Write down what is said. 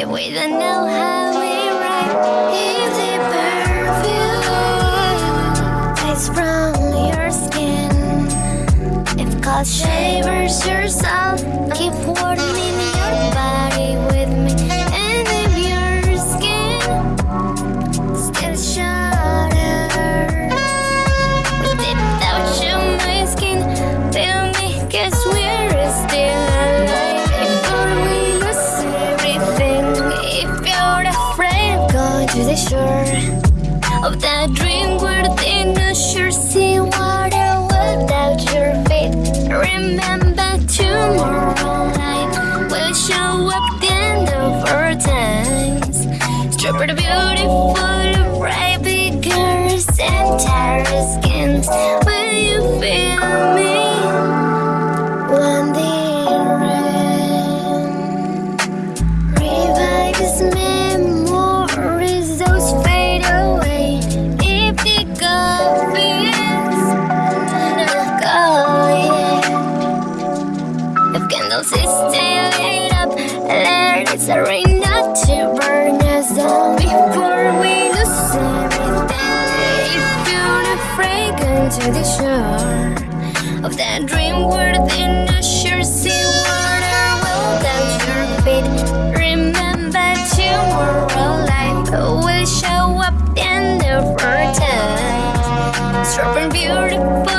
If we don't know how we write, if the perfume. Tastes from your skin. If culture dream within the sure sea water without your feet. Remember tomorrow night will show up the end of our times. The beautiful, big girls and tired skins. Candles is still lit up, let it rain not to burn us out before we lose everything. If you're afraid, come to the shore of that dream within the sure sea water without your feet. Remember tomorrow life will show up in the time. Sharp and beautiful,